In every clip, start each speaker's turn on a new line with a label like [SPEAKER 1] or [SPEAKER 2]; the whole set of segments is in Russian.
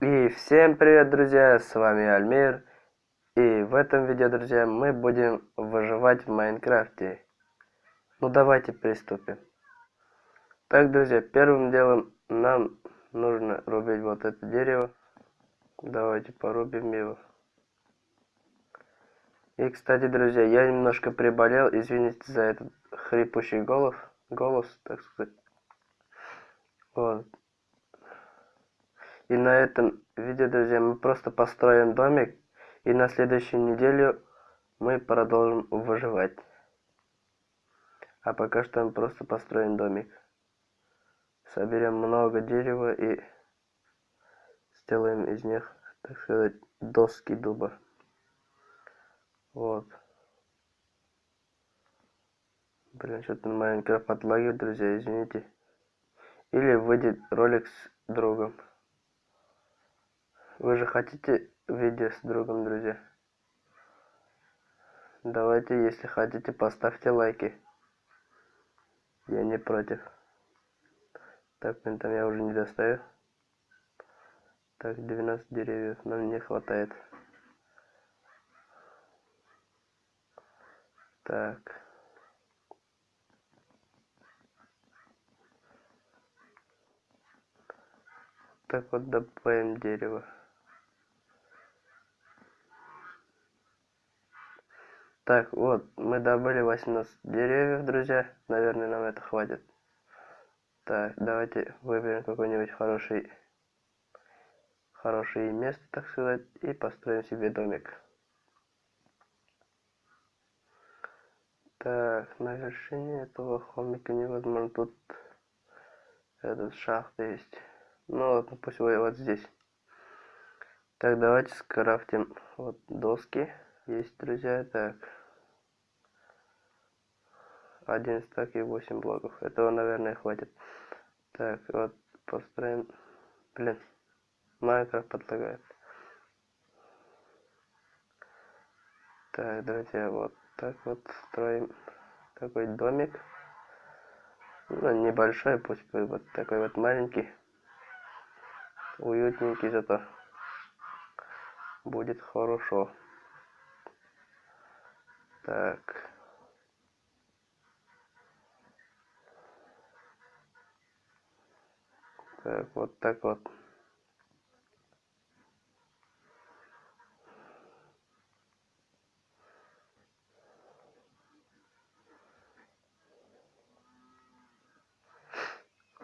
[SPEAKER 1] И всем привет, друзья, с вами Альмир. И в этом видео, друзья, мы будем выживать в Майнкрафте. Ну давайте приступим. Так, друзья, первым делом нам нужно рубить вот это дерево. Давайте порубим его. И, кстати, друзья, я немножко приболел, извините за этот хрипущий голос, голос, так сказать. Вот. И на этом видео, друзья, мы просто построим домик. И на следующую неделю мы продолжим выживать. А пока что мы просто построим домик. Соберем много дерева и сделаем из них, так сказать, доски дуба. Вот. Блин, что-то Майнкрафт отлагивает, друзья, извините. Или выйдет ролик с другом. Вы же хотите видео с другом, друзья? Давайте, если хотите, поставьте лайки. Я не против. Так, там я уже не достаю. Так, 90 деревьев нам не хватает. Так. Так вот добавим дерево. Так, вот, мы добыли 18 деревьев, друзья. Наверное, нам это хватит. Так, давайте выберем какой-нибудь хороший, хорошее место, так сказать, и построим себе домик. Так, на вершине этого холмика невозможно. Тут этот шахта есть. Ну ладно, пусть вы вот здесь. Так, давайте скрафтим вот доски. Есть, друзья, так один стак и 8 блоков. Этого, наверное, хватит. Так, вот построим. Блин, Майнкрафт подлагает. Так, друзья, вот так вот строим такой домик. Ну, небольшой, пусть будет вот такой вот маленький. Уютненький зато. Будет хорошо. Так. Так, вот так вот.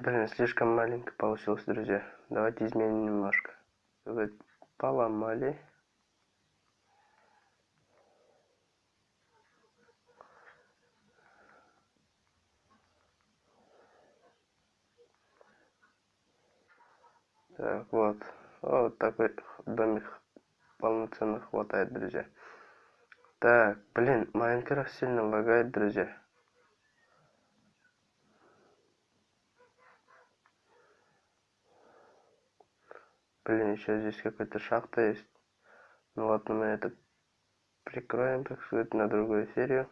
[SPEAKER 1] Блин, слишком маленько получилось, друзья. Давайте изменим немножко. Поломали. Так, вот. Вот такой домик полноценно хватает, друзья. Так, блин, Майнкрафт сильно лагает, друзья. Блин, еще здесь какая-то шахта есть. Ну ладно, мы это прикроем, так сказать, на другую серию.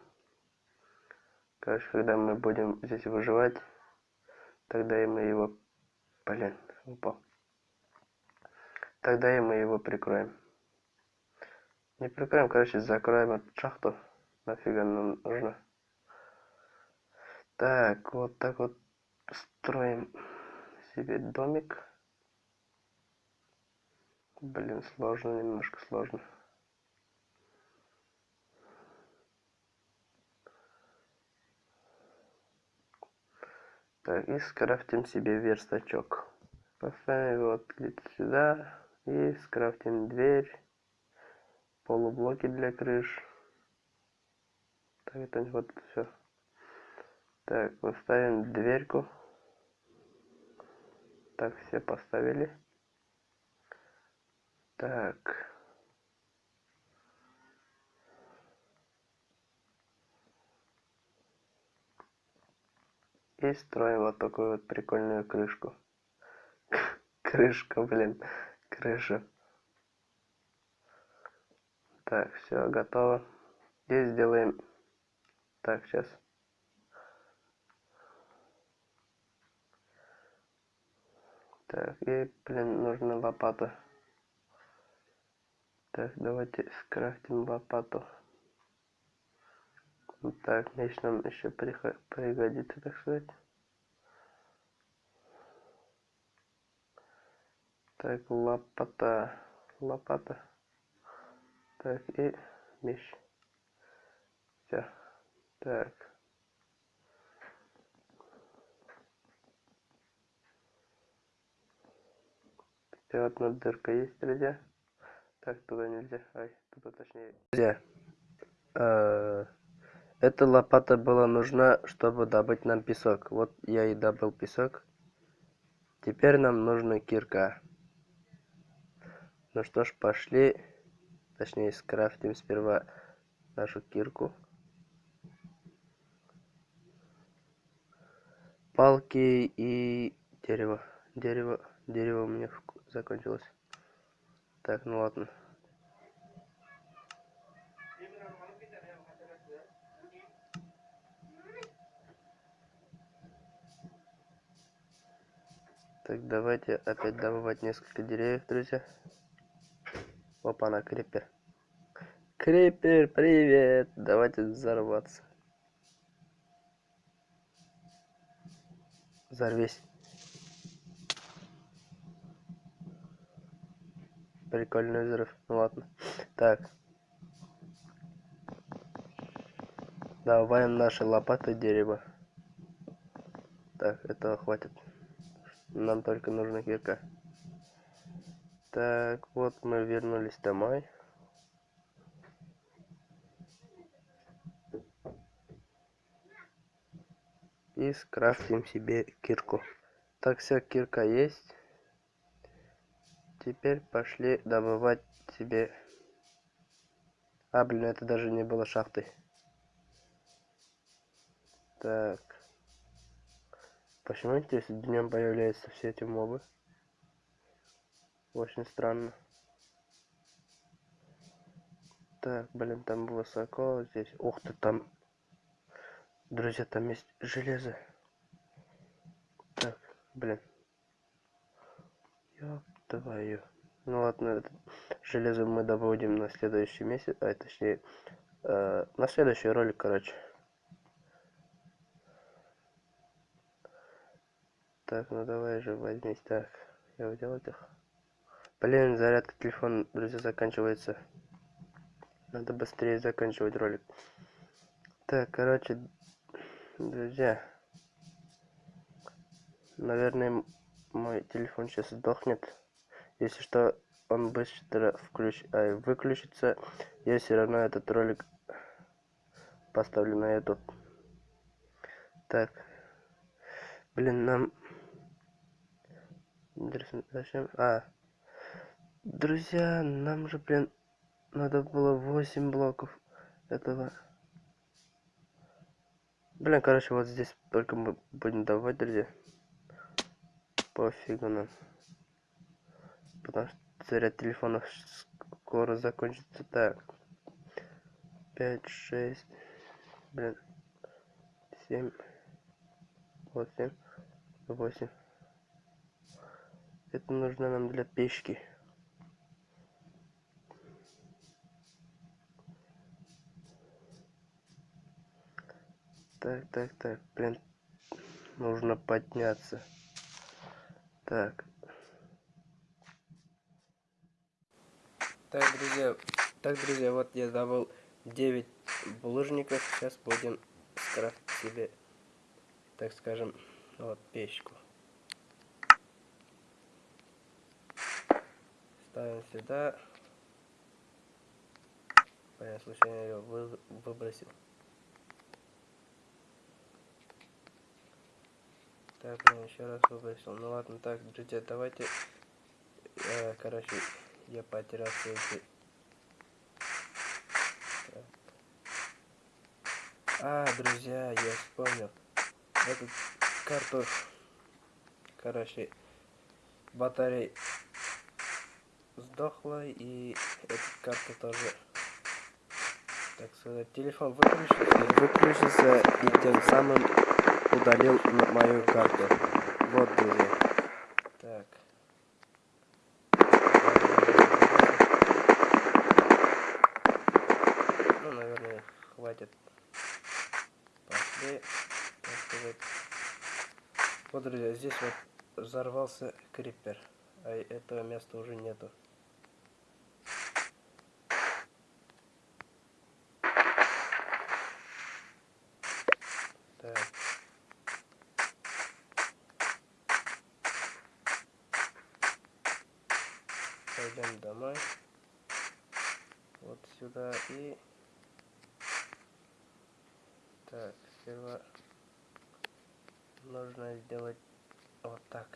[SPEAKER 1] Короче, когда мы будем здесь выживать, тогда и мы его... Блин, упал. Тогда и мы его прикроем. Не прикроем, короче, закроем эту шахту. Нафига нам нужно. Так, вот так вот строим себе домик. Блин, сложно, немножко сложно. Так, и скрафтим себе верстачок. Поставим его вот где-то сюда. И скрафтим дверь, полублоки для крыш. Так, это вот все. Так, поставим дверьку. Так, все поставили. Так. И строим вот такую вот прикольную крышку. Крышка, блин крыша. Так, все, готово. Здесь сделаем... Так, сейчас. Так, и, блин, нужна лопата. Так, давайте скрафтим лопату. Так, меч нам еще пригодится, так сказать. Так, лопата. Лопата. Так, и меч. Все. Так. Все, одна дырка есть, друзья. Так, туда нельзя. Ай, туда точнее. Друзья, э, эта лопата была нужна, чтобы добыть нам песок. Вот я и добыл песок. Теперь нам нужна кирка. Ну что ж, пошли. Точнее, скрафтим сперва нашу кирку. Палки и дерево. Дерево, дерево у меня закончилось. Так, ну ладно. Так, давайте опять добывать несколько деревьев, друзья. Опа, на крипер. Крипер, привет! Давайте взорваться. Взорвись. Прикольный взрыв. Ну ладно. Так. Добавим наши лопаты дерева. Так, этого хватит. Нам только нужна кирка. Так, вот мы вернулись домой. И скрафтим себе кирку. Так, вся кирка есть. Теперь пошли добывать себе... А, блин, это даже не было шахтой. Так. Почему, интересно, днем появляются все эти мобы? Очень странно. Так, блин, там высоко здесь. Ух ты, там... Друзья, там есть железо. Так, блин. Ёп твою. Ну ладно, это железо мы добудем на следующий месяц, а точнее, э, на следующий ролик, короче. Так, ну давай же возьмись. Так, я увидел этих. Блин, зарядка телефона, друзья, заканчивается. Надо быстрее заканчивать ролик. Так, короче, друзья. Наверное, мой телефон сейчас сдохнет. Если что, он быстро включ... а, выключится. Я все равно этот ролик поставлю на YouTube. Так. Блин, нам... Интересно, зачем? А. Друзья, нам же, блин, надо было 8 блоков этого. Блин, короче, вот здесь только мы будем давать, друзья. Пофигу нам потому что заряд телефона скоро закончится. Так. 5, 6, блин, 7, 8, 8. Это нужно нам для печки. Так, так, так, блин, нужно подняться. Так, Так, друзья, так, друзья, вот я добыл 9 булыжников. Сейчас будем скрафтить себе, так скажем, вот печку. Ставим сюда. Я случайно ее вы, выбросил. Так, ну еще раз выбросил. Ну ладно, так, друзья, давайте, э, короче, я потерял все. А, друзья, я вспомнил. Эту карту, короче, батарея сдохла, и эта карта тоже, так сказать, телефон выключился, выключился, и тем самым удалил мою карту. Вот друзья. Так. Ну, наверное, хватит. Пошли. Вот, друзья, здесь вот взорвался крипер. А этого места уже нету. И... Так, сперва нужно сделать вот так.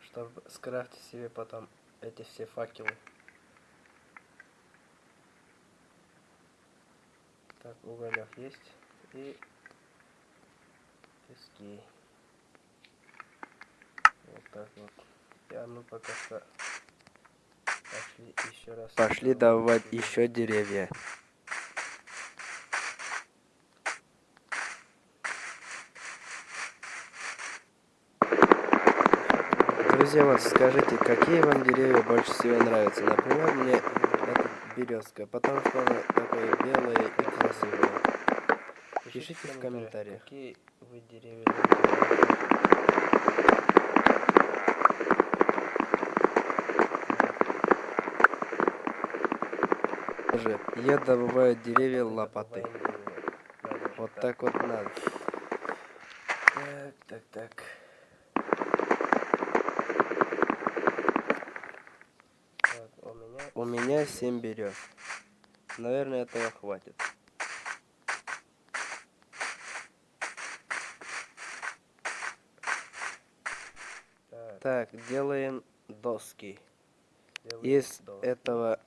[SPEAKER 1] Чтобы скрафтить себе потом эти все факелы. Так, уголек есть. И пески. Вот так вот. Я мы пока что пошли еще раз.
[SPEAKER 2] Пошли давать еще деревья. Друзья, вот скажите, какие вам деревья больше всего нравятся? Например, мне эта березка, потому что она такая белая и красивая. Пишите в комментариях.
[SPEAKER 1] Какие вы деревья
[SPEAKER 2] Же, я добываю деревья лопатой. Вот так вот надо.
[SPEAKER 1] Так, так, так. Так, у меня...
[SPEAKER 2] У меня 7 берез. Наверное, этого хватит.
[SPEAKER 1] Так,
[SPEAKER 2] Так, делаем доски.
[SPEAKER 1] делаем
[SPEAKER 2] Из
[SPEAKER 1] доски.
[SPEAKER 2] этого...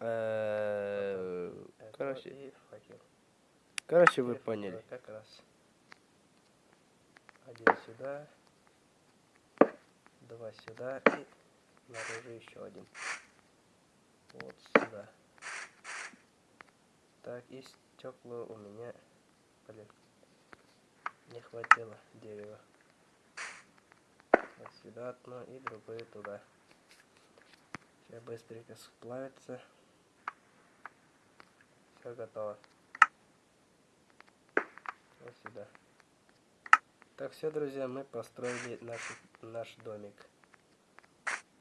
[SPEAKER 2] э, Короче, короче, вы поняли.
[SPEAKER 1] Как раз. Один сюда. Два сюда. И наружу еще один. Вот сюда. Так, и стекла у меня, блин, не хватило дерева. Вот сюда одно и другое туда. Сейчас быстренько сплавится. Все готово. Вот сюда. Так, все, друзья, мы построили наш, наш домик.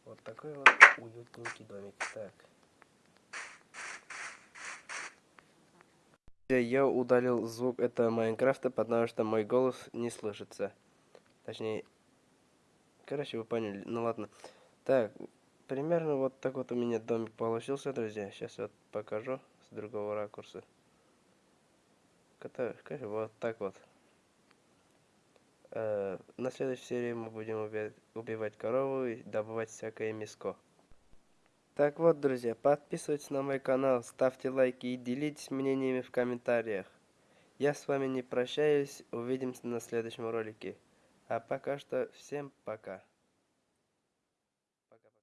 [SPEAKER 1] Вот такой вот уютненький домик. Так.
[SPEAKER 2] Я удалил звук этого Майнкрафта, потому что мой голос не слышится. Точнее, короче, вы поняли. Ну ладно. Так, примерно вот так вот у меня домик получился, друзья. Сейчас вот покажу с другого ракурса. Который, вот так вот. Э, на следующей серии мы будем убивать, убивать корову и добывать всякое мяско. Так вот, друзья, подписывайтесь на мой канал, ставьте лайки и делитесь мнениями в комментариях. Я с вами не прощаюсь, увидимся на следующем ролике. А пока что всем пока.